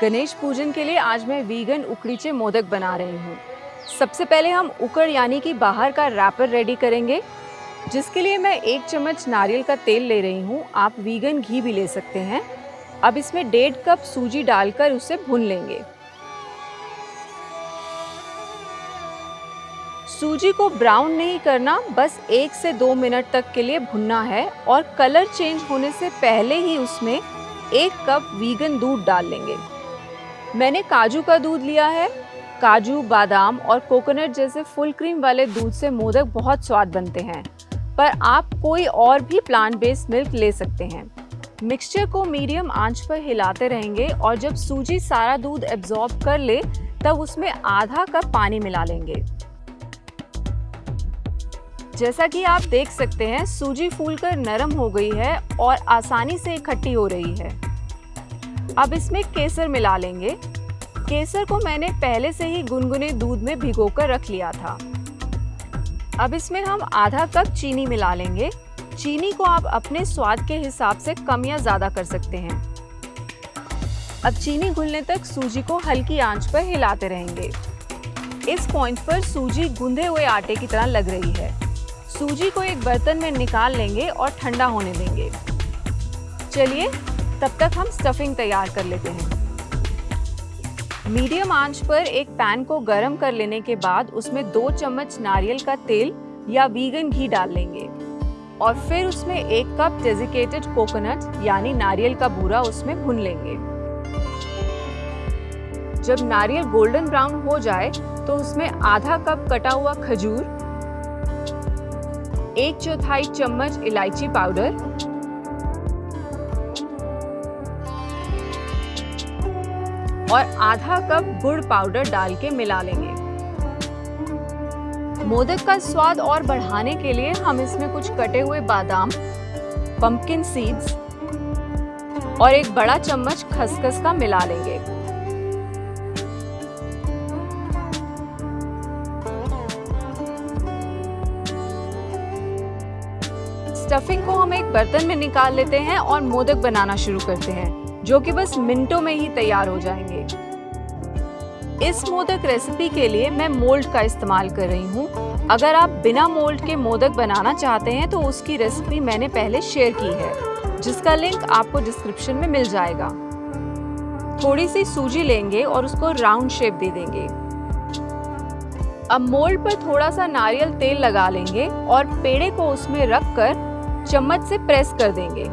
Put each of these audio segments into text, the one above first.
गणेश पूजन के लिए आज मैं वीगन उकड़ीचे मोदक बना रही हूँ। सबसे पहले हम उकड़ यानी कि बाहर का रैपर रेडी करेंगे, जिसके लिए मैं एक चम्मच नारियल का तेल ले रही हूँ। आप वीगन घी भी ले सकते हैं। अब इसमें डेढ़ कप सूजी डालकर उसे भून लेंगे। सूजी को ब्राउन नहीं करना, बस एक से दो मिनट तक के लिए भुनना है और कलर चेंज होने से पहले ही उसमें एक कप वीगन दूध डाल लेंगे। मैंने काजू का दूध लिया है। काजू, बादाम और कोकोनट जैसे फुल क्रीम वाले दूध से मोदक बहुत स्वाद बनते हैं। पर आप कोई और भी प्लांट बेस्ड मिल्क ले सकते हैं। मिक्सचर को मीडियम आँच पर हिलाते रहेंगे और जब सूजी सारा दूध एब्जॉर्ब कर ले, तब उसमें आधा कप पानी मिला लेंगे। जैसा कि आप देख सकते हैं, सूजी फूलकर नरम हो गई है और आसानी से इकट्ठी हो रही है। अब इसमें केसर मिला लेंगे। केसर को मैंने पहले से ही गुनगुने दूध में भिगोकर रख लिया था। अब इसमें हम आधा कप चीनी मिला लेंगे। चीनी को आप अपने स्वाद के हिसाब से कम या ज़्यादा कर सकते हैं। अब चीनी घुलने तक सूजी को हल्की आँच पर हिलाते रहेंगे। इस पॉइंट पर सूजी गूंधे हुए आटे की तरह लग रही है। सूजी को एक बर्तन में निकाल लेंगे और ठंडा होने देंगे। चलिए तब तक हम स्टफिंग तैयार कर लेते हैं। मीडियम आँच पर एक पैन को गर्म कर लेने के बाद उसमें दो चम्मच नारियल का तेल या वीगन घी डाल लेंगे। और फिर उसमें एक कप डेजिकेटेड कोकोनट यानी नारियल का बूरा उसमें भुन लेंगे। जब नारियल गोल्डन ब्राउन हो जाए तो उसमें आधा कप कटा हुआ खजूर, एक चौथाई चम्मच इलायची पाउडर और आधा कप गुड़ पाउडर डाल के मिला लेंगे। मोदक का स्वाद और बढ़ाने के लिए हम इसमें कुछ कटे हुए बादाम पंपकिन सीड्स और एक बड़ा चम्मच खसखस का मिला लेंगे। स्टफिंग को हम एक बर्तन में निकाल लेते हैं और मोदक बनाना शुरू करते हैं। जो कि बस मिनटों में ही तैयार हो जाएँगे। इस मोदक रेसिपी के लिए मैं मोल्ड का इस्तेमाल कर रही हूँ। अगर आप बिना मोल्ड के मोदक बनाना चाहते हैं तो उसकी रेसिपी मैंने पहले शेयर की है, जिसका लिंक आपको डिस्क्रिप्शन में मिल जाएगा। थोड़ी सी सूजी लेंगे और उसको राउंड शेप दे देंगे। अब मोल्ड पर थोड़ा सा नारियल तेल लगा लेंगे और पेड़े को उसमें रख कर चम्मच से प्रेस कर देंगे।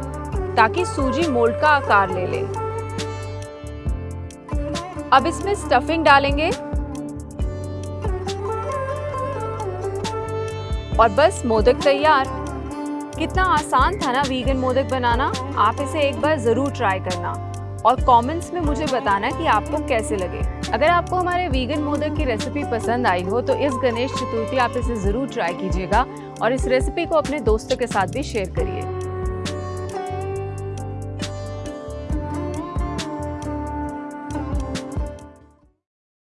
ताकि सूजी मोल्ड का आकार ले ले। अब इसमें स्टफिंग डालेंगे। और बस मोदक तैयार। कितना आसान था ना वीगन मोदक बनाना। आप इसे एक बार ज़रूर ट्राई करना। और कमेंट्स में मुझे बताना कि आपको कैसे लगे। अगर आपको हमारे वीगन मोदक की रेसिपी पसंद आई हो तो इस गणेश चतुर्थी आप इसे ज़रूर ट्राई कीजिएगा। और इस रेसिपी को अपने दोस्तों के साथ भी शेयर करिए।